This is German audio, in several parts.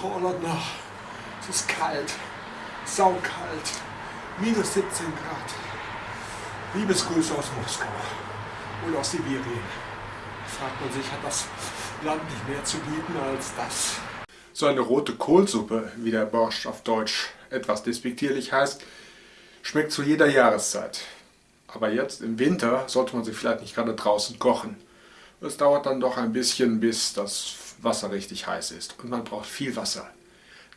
Frau Ollotner, es ist kalt, saukalt, minus 17 Grad. Liebesgrüße aus Moskau oder aus Sibirien. Fragt man sich, hat das Land nicht mehr zu bieten als das? So eine rote Kohlsuppe, wie der Borscht auf Deutsch etwas despektierlich heißt, schmeckt zu jeder Jahreszeit. Aber jetzt im Winter sollte man sie vielleicht nicht gerade draußen kochen. Es dauert dann doch ein bisschen, bis das Wasser richtig heiß ist und man braucht viel Wasser.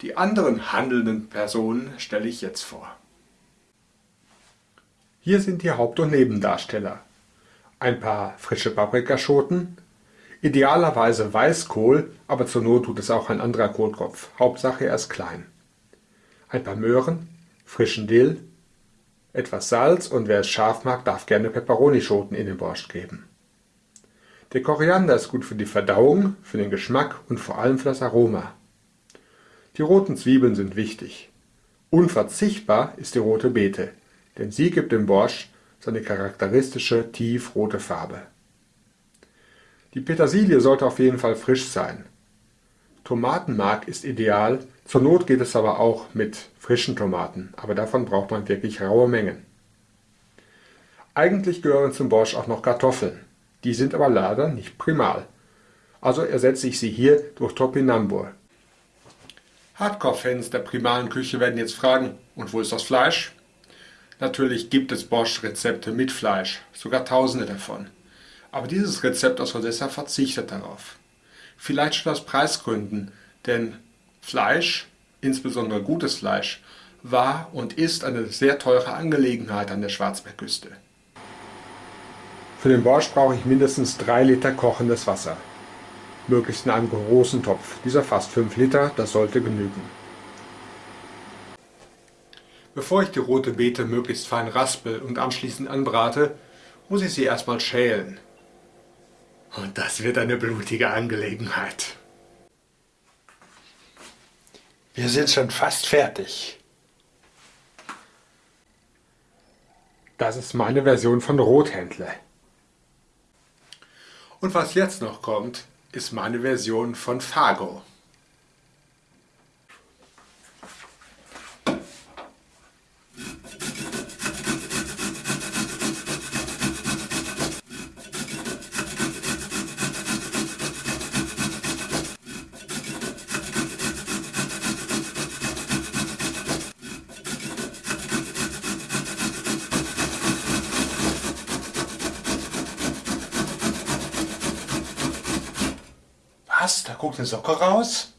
Die anderen handelnden Personen stelle ich jetzt vor. Hier sind die Haupt- und Nebendarsteller. Ein paar frische Paprikaschoten, idealerweise Weißkohl, aber zur Not tut es auch ein anderer Kohlkopf, Hauptsache er ist klein. Ein paar Möhren, frischen Dill, etwas Salz und wer es scharf mag, darf gerne Peperonischoten in den Borscht geben. Der Koriander ist gut für die Verdauung, für den Geschmack und vor allem für das Aroma. Die roten Zwiebeln sind wichtig. Unverzichtbar ist die rote Beete, denn sie gibt dem Borscht seine charakteristische tiefrote Farbe. Die Petersilie sollte auf jeden Fall frisch sein. Tomatenmark ist ideal, zur Not geht es aber auch mit frischen Tomaten, aber davon braucht man wirklich raue Mengen. Eigentlich gehören zum Borscht auch noch Kartoffeln. Die sind aber leider nicht primal. Also ersetze ich sie hier durch Topinambur. Hardcore-Fans der primalen Küche werden jetzt fragen, und wo ist das Fleisch? Natürlich gibt es Borscht-Rezepte mit Fleisch, sogar tausende davon. Aber dieses Rezept aus Odessa verzichtet darauf. Vielleicht schon aus Preisgründen, denn Fleisch, insbesondere gutes Fleisch, war und ist eine sehr teure Angelegenheit an der Schwarzmeerküste. Für den Borscht brauche ich mindestens 3 Liter kochendes Wasser. Möglichst in einem großen Topf. Dieser fast 5 Liter, das sollte genügen. Bevor ich die rote Beete möglichst fein raspel und anschließend anbrate, muss ich sie erstmal schälen. Und das wird eine blutige Angelegenheit. Wir sind schon fast fertig. Das ist meine Version von Rothändle. Und was jetzt noch kommt, ist meine Version von Fargo. Was? Da guckt eine Socke raus?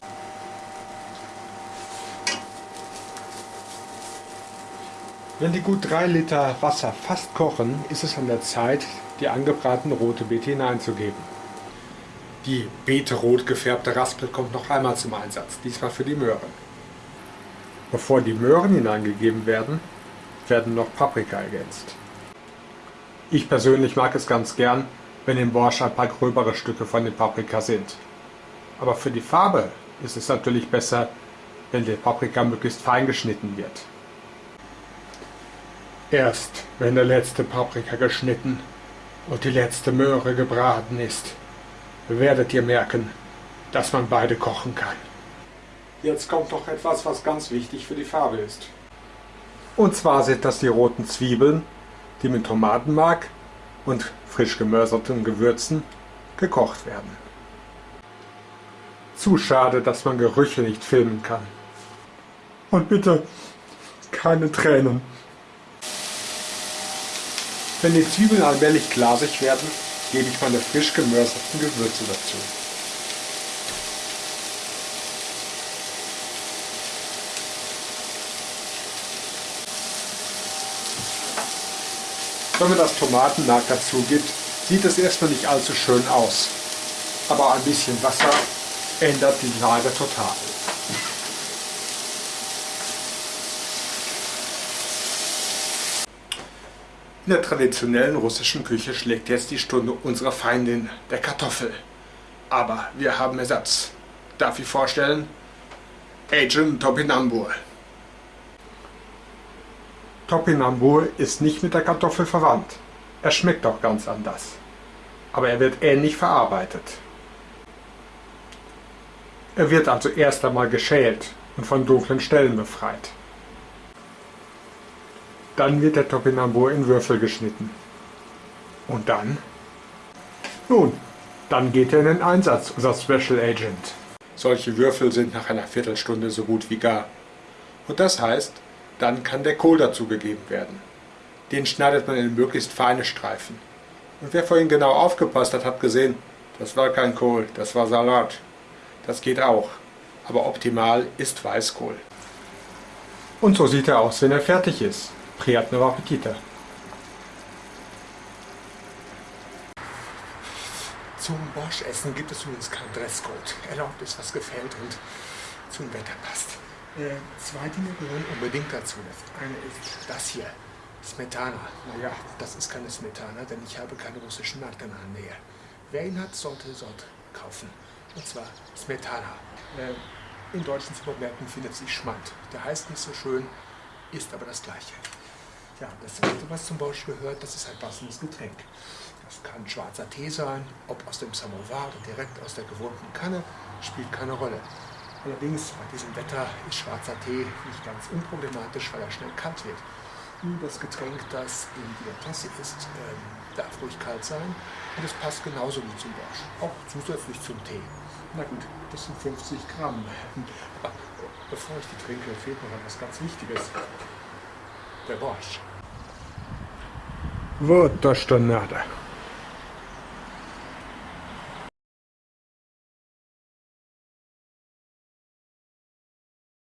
Wenn die gut 3 Liter Wasser fast kochen, ist es an der Zeit, die angebratene rote Beete hineinzugeben. Die Beete rot gefärbte Raspel kommt noch einmal zum Einsatz, diesmal für die Möhren. Bevor die Möhren hineingegeben werden, werden noch Paprika ergänzt. Ich persönlich mag es ganz gern, wenn im Borscht ein paar gröbere Stücke von den Paprika sind. Aber für die Farbe ist es natürlich besser, wenn die Paprika möglichst fein geschnitten wird. Erst wenn der letzte Paprika geschnitten und die letzte Möhre gebraten ist, werdet ihr merken, dass man beide kochen kann. Jetzt kommt noch etwas, was ganz wichtig für die Farbe ist. Und zwar sind das die roten Zwiebeln, die mit Tomatenmark und frisch gemörserten Gewürzen gekocht werden. Zu schade, dass man Gerüche nicht filmen kann. Und bitte keine Tränen. Wenn die Zwiebeln allmählich glasig werden, gebe ich meine frisch gemörserten Gewürze dazu. Wenn man das Tomatenmark dazu gibt, sieht es erstmal nicht allzu schön aus. Aber ein bisschen Wasser ändert die Lage total. In der traditionellen russischen Küche schlägt jetzt die Stunde unserer Feindin, der Kartoffel. Aber wir haben Ersatz. Darf ich vorstellen? Agent Topinambur. Topinambur ist nicht mit der Kartoffel verwandt. Er schmeckt auch ganz anders. Aber er wird ähnlich verarbeitet. Er wird also erst einmal geschält und von dunklen Stellen befreit. Dann wird der Topinambur in Würfel geschnitten. Und dann? Nun, dann geht er in den Einsatz, unser Special Agent. Solche Würfel sind nach einer Viertelstunde so gut wie gar. Und das heißt, dann kann der Kohl dazugegeben werden. Den schneidet man in möglichst feine Streifen. Und wer vorhin genau aufgepasst hat, hat gesehen, das war kein Kohl, das war Salat. Das geht auch, aber optimal ist Weißkohl. Und so sieht er aus, wenn er fertig ist. Приятного аппетита! Zum Borschessen gibt es übrigens keinen Dresscode. Erlaubt ist, was gefällt und zum Wetter passt. Äh, zwei Dinge gehören unbedingt dazu. Das eine ist das hier, Smetana. Naja, das ist keine Smetana, denn ich habe keine russischen Marken in der Nähe. Wer ihn hat, sollte dort kaufen. Und zwar Smetana. Äh, in deutschen Supermärkten findet sich Schmand. Der heißt nicht so schön, ist aber das gleiche. Ja, das zweite, was zum Borsch gehört, das ist ein passendes Getränk. Das kann schwarzer Tee sein, ob aus dem Samovar oder direkt aus der gewohnten Kanne, spielt keine Rolle. Allerdings bei diesem Wetter ist schwarzer Tee nicht ganz unproblematisch, weil er schnell kalt wird. Das Getränk, das in der Tasse ist, ähm, darf ruhig kalt sein und es passt genauso wie zum Borsch, auch zusätzlich zum Tee. Na gut, das sind 50 Gramm. Aber bevor ich die trinke, fehlt noch etwas ganz Wichtiges. Der Borsch. Вот то, что надо.